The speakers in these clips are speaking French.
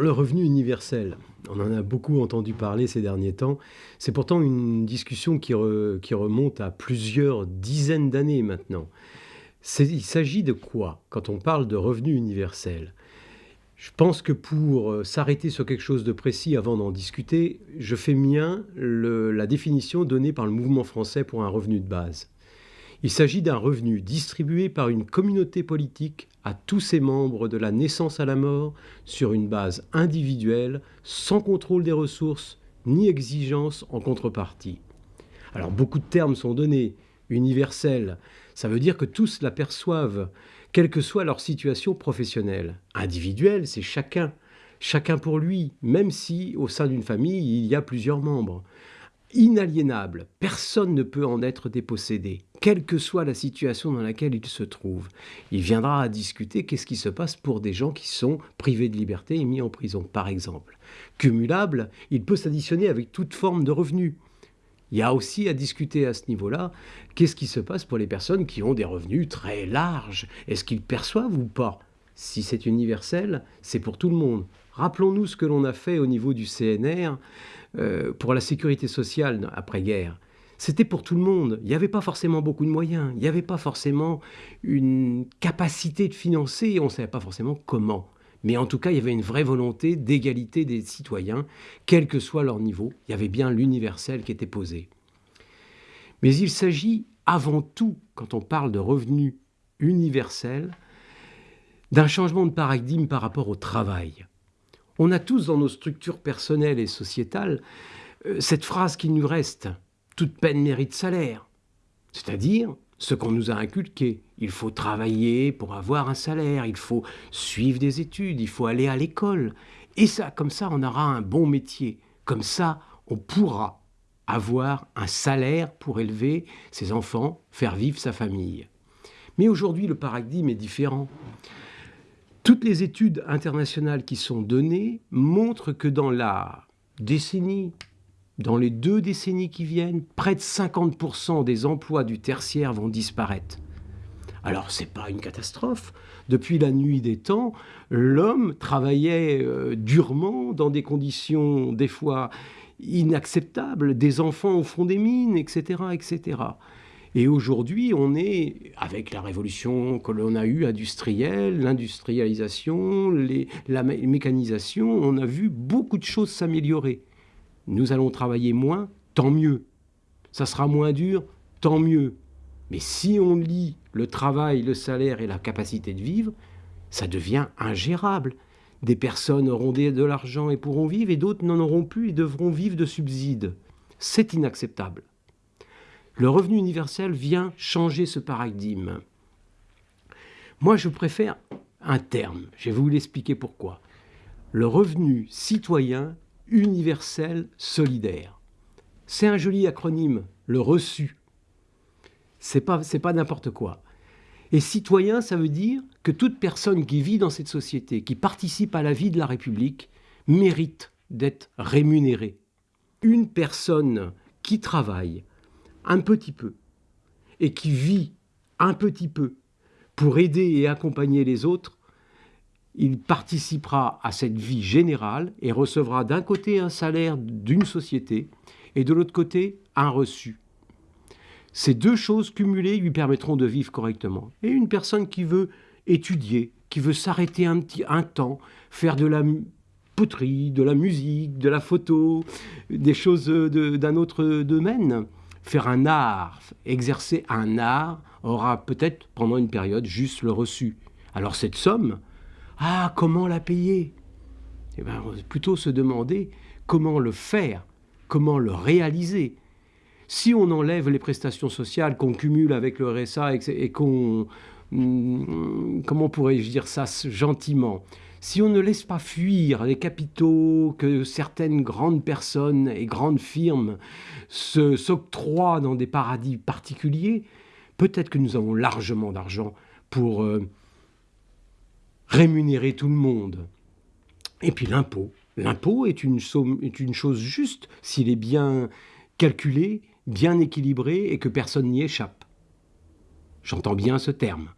Le revenu universel, on en a beaucoup entendu parler ces derniers temps. C'est pourtant une discussion qui, remonte à plusieurs dizaines d'années maintenant. Il s'agit de quoi quand on parle de revenu universel? Je pense que pour euh, s'arrêter sur quelque chose de précis avant d'en discuter, je fais mien la définition donnée par le mouvement français pour un revenu de base. Il s'agit d'un revenu distribué par une communauté politique à tous ses membres de la naissance à la mort sur une base individuelle, sans contrôle des ressources ni exigence en contrepartie. Alors beaucoup de termes sont donnés. Universel, ça veut dire que tous l'aperçoivent, quelle que soit leur situation professionnelle. Individuel, c'est chacun, chacun pour lui, même si au sein d'une famille, il y a plusieurs membres inaliénable. Personne ne peut en être dépossédé, quelle que soit la situation dans laquelle il se trouve. Il viendra à discuter qu'est-ce qui se passe pour des gens qui sont privés de liberté et mis en prison, par exemple. Cumulable, il peut s'additionner avec toute forme de revenus. Il y a aussi à discuter à ce niveau-là, qu'est-ce qui se passe pour les personnes qui ont des revenus très larges? Est-ce qu'ils perçoivent ou pas? Si c'est universel, c'est pour tout le monde. Rappelons-nous ce que l'on a fait au niveau du CNR euh, pour la sécurité sociale après-guerre. C'était pour tout le monde. Il n'y avait pas forcément beaucoup de moyens. Il n'y avait pas forcément une capacité de financer. On ne savait pas forcément comment. Mais en tout cas, il y avait une vraie volonté d'égalité des citoyens, quel que soit leur niveau. Il y avait bien l'universel qui était posé. Mais il s'agit avant tout, quand on parle de revenu universel, d'un changement de paradigme par rapport au travail. On a tous dans nos structures personnelles et sociétales euh, cette phrase qui nous reste toute peine mérite salaire. C'est-à-dire ce qu'on nous a inculqué. Il faut travailler pour avoir un salaire, il faut suivre des études, il faut aller à l'école. Et ça, comme ça, on aura un bon métier. Comme ça, on pourra avoir un salaire pour élever ses enfants, faire vivre sa famille. Mais aujourd'hui, le paradigme est différent. Toutes les études internationales qui sont données montrent que dans la décennie, dans les deux décennies qui viennent, près de 50% des emplois du tertiaire vont disparaître. Alors, ce n'est pas une catastrophe. Depuis la nuit des temps, l'homme travaillait euh, durement dans des conditions des fois inacceptables, des enfants au fond des mines, etc. etc. Et aujourd'hui, on est, avec la révolution que l'on a eue industrielle, l'industrialisation, la mécanisation, on a vu beaucoup de choses s'améliorer. Nous allons travailler moins, tant mieux. Ça sera moins dur, tant mieux. Mais si on lie le travail, le salaire et la capacité de vivre, ça devient ingérable. Des personnes auront de l'argent et pourront vivre, et d'autres n'en auront plus et devront vivre de subsides. C'est inacceptable. Le revenu universel vient changer ce paradigme. Moi, je préfère un terme. Je vais vous l'expliquer pourquoi. Le revenu citoyen universel solidaire. C'est un joli acronyme, le reçu. C'est pas, pas n'importe quoi. Et citoyen, ça veut dire que toute personne qui vit dans cette société, qui participe à la vie de la République, mérite d'être rémunérée. Une personne qui travaille, un petit peu et qui vit un petit peu pour aider et accompagner les autres, il participera à cette vie générale et recevra d'un côté un salaire d'une société et de l'autre côté un reçu. Ces deux choses cumulées lui permettront de vivre correctement. Et une personne qui veut étudier, qui veut s'arrêter un, petit, un temps, faire de la poterie, de la musique, de la photo, des choses d'un autre domaine, faire un art, exercer un art, aura peut-être pendant une période juste le reçu. Alors cette somme, ah, comment la payer? Eh bien, plutôt se demander comment le faire, comment le réaliser. Si on enlève les prestations sociales qu'on cumule avec le RSA et qu'on... Hmm, comment pourrais-je dire ça gentiment? Si on ne laisse pas fuir les capitaux que certaines grandes personnes et grandes firmes s'octroient dans des paradis particuliers, peut-être que nous avons largement d'argent pour euh, rémunérer tout le monde. Et puis l'impôt. L'impôt est une, est une chose juste s'il est bien calculé, bien équilibré et que personne n'y échappe. J'entends bien ce terme.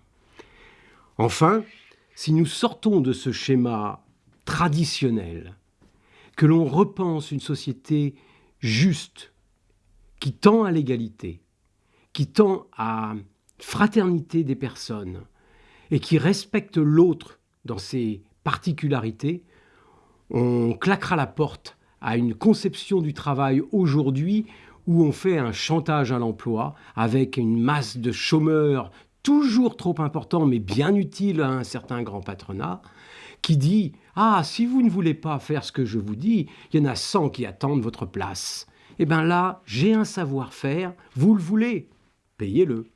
Enfin, si nous sortons de ce schéma traditionnelle, que l'on repense une société juste, qui tend à l'égalité, qui tend à fraternité des personnes et qui respecte l'autre dans ses particularités, on claquera la porte à une conception du travail aujourd'hui où on fait un chantage à l'emploi avec une masse de chômeurs toujours trop importants mais bien utiles à un certain grand patronat qui dit Ah, si vous ne voulez pas faire ce que je vous dis, il y en a 100 qui attendent votre place. Eh bien là, j'ai un savoir-faire, vous le voulez, payez-le.